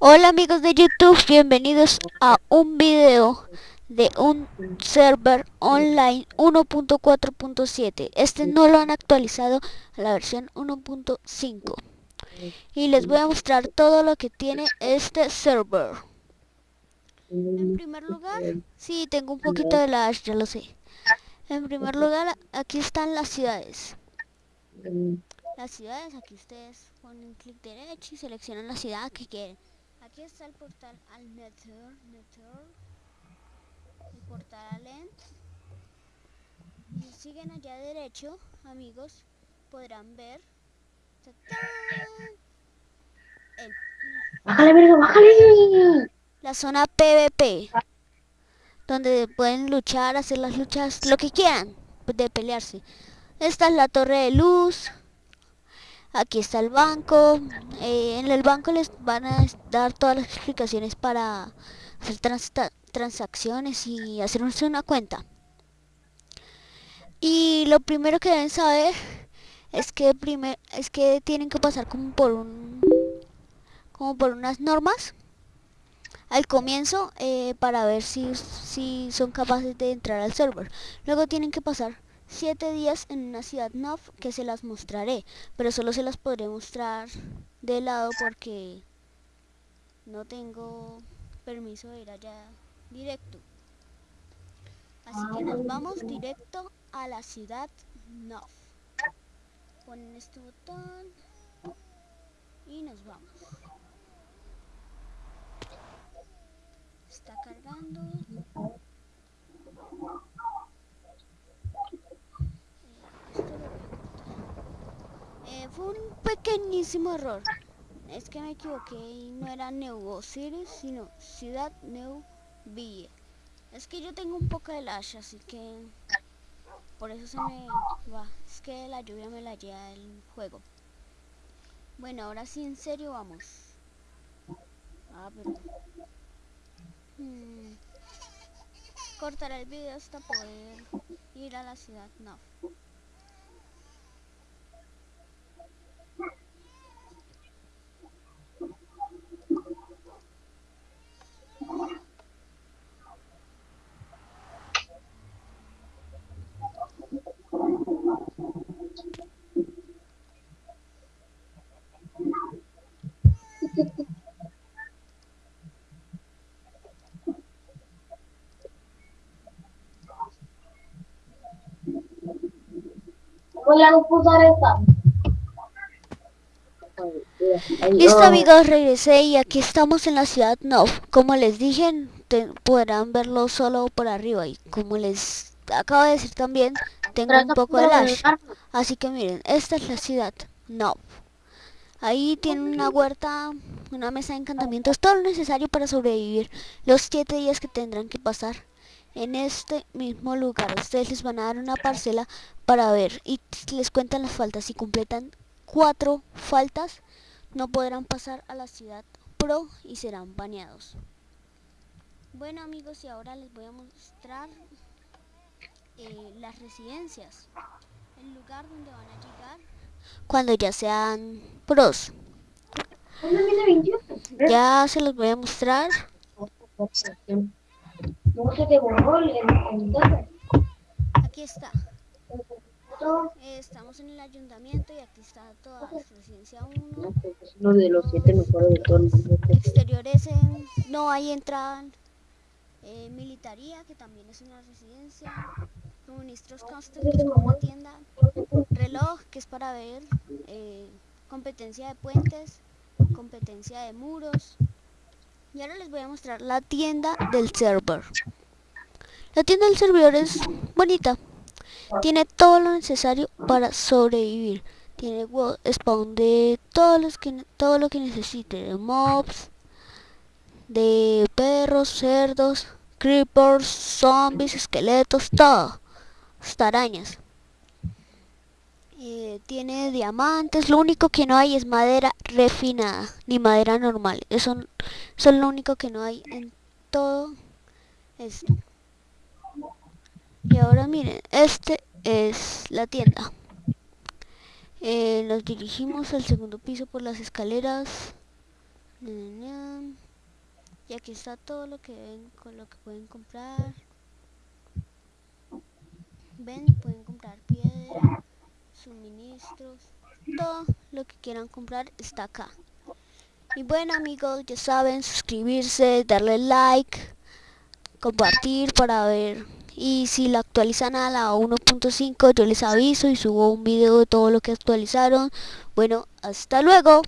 Hola amigos de YouTube, bienvenidos a un video de un server online 1.4.7 Este no lo han actualizado a la versión 1.5 Y les voy a mostrar todo lo que tiene este server. En primer lugar, sí tengo un poquito de lag, ya lo sé. En primer lugar, aquí están las ciudades. Las ciudades, aquí ustedes ponen clic derecho y seleccionan la ciudad que quieren Aquí está el portal al Nether, Nether el portal al End. Y siguen allá derecho, amigos, podrán ver. El, ¡Bájale, verga, bájale! La zona PvP, donde pueden luchar, hacer las luchas, lo que quieran, de pelearse. Esta es la torre de luz, aquí está el banco. Eh, en el banco les van a dar todas las explicaciones para hacer transacciones y hacerse una cuenta. Y lo primero que deben saber es que primer, es que tienen que pasar como por un como por unas normas al comienzo eh, para ver si, si son capaces de entrar al server. Luego tienen que pasar 7 días en una ciudad NOV que se las mostraré, pero solo se las podré mostrar de lado porque no tengo permiso de ir allá directo. Así que nos vamos directo a la ciudad NOV. Ponen este botón y nos vamos. Está cargando. Fue un pequeñísimo error. Es que me equivoqué y no era City, sino Ciudad New Ville. Es que yo tengo un poco de lash, así que por eso se me va. Es que la lluvia me la lleva el juego. Bueno, ahora sí, en serio, vamos. Ah, perdón. Hmm. Cortaré el video hasta poder ir a la ciudad. No. Voy a usar esta. Listo amigos, regresé y aquí estamos en la ciudad No. Como les dije, podrán verlo solo por arriba y como les acabo de decir también, tengo un poco de lash. Así que miren, esta es la ciudad No. Ahí tienen una huerta, una mesa de encantamientos, todo lo necesario para sobrevivir los 7 días que tendrán que pasar en este mismo lugar. Ustedes les van a dar una parcela para ver y les cuentan las faltas. Si completan cuatro faltas, no podrán pasar a la ciudad pro y serán baneados. Bueno amigos, y ahora les voy a mostrar eh, las residencias. El lugar donde van a llegar cuando ya sean pros. Ya se los voy a mostrar. Aquí está. estamos en el ayuntamiento y aquí está toda la residencia 1. Uno de los siete mejores de todo el mundo. Exteriores no hay entrada. Eh, militaría, que también es una residencia. Suministros Coster, que es como tienda. Reloj, que es para ver. Eh, competencia de puentes. Competencia de muros. Y ahora les voy a mostrar la tienda del server. La tienda del servidor es bonita. Tiene todo lo necesario para sobrevivir. Tiene spawn de todos los que, todo lo que necesite. De mobs, de perros, cerdos, creepers, zombies, esqueletos, todo. Hasta arañas. Eh, tiene diamantes, lo único que no hay es madera refinada, ni madera normal. Eso, eso es lo único que no hay en todo esto. Y ahora miren, este es la tienda. Eh, nos dirigimos al segundo piso por las escaleras. Y aquí está todo lo que ven, con lo que pueden comprar. Ven, pueden comprar piedra, suministros, todo lo que quieran comprar está acá. Y bueno amigos, ya saben, suscribirse, darle like, compartir para ver. Y si la actualizan a la 1.5 yo les aviso y subo un video de todo lo que actualizaron. Bueno, hasta luego.